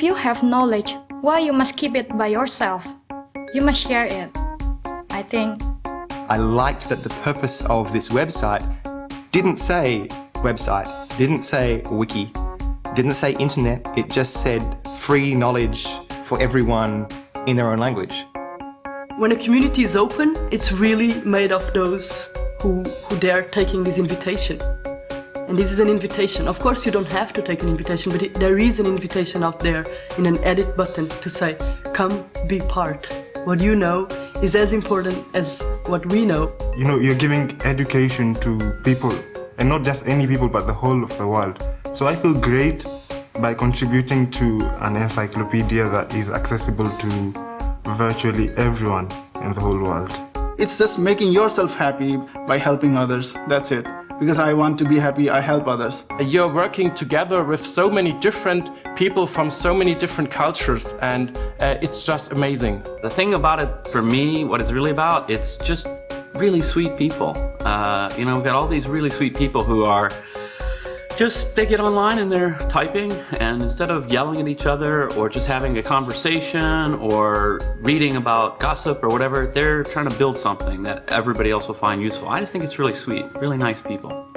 If you have knowledge, why you must keep it by yourself? You must share it. I think. I liked that the purpose of this website didn't say website, didn't say wiki, didn't say internet, it just said free knowledge for everyone in their own language. When a community is open, it's really made of those who, who dare taking this invitation. And this is an invitation. Of course, you don't have to take an invitation, but it, there is an invitation out there in an edit button to say, come be part. What you know is as important as what we know. You know, you're giving education to people, and not just any people, but the whole of the world. So I feel great by contributing to an encyclopedia that is accessible to virtually everyone in the whole world. It's just making yourself happy by helping others. That's it. Because I want to be happy, I help others. You're working together with so many different people from so many different cultures and uh, it's just amazing. The thing about it for me, what it's really about, it's just really sweet people. Uh, you know, we've got all these really sweet people who are just they get online and they're typing and instead of yelling at each other or just having a conversation or reading about gossip or whatever, they're trying to build something that everybody else will find useful. I just think it's really sweet, really nice people.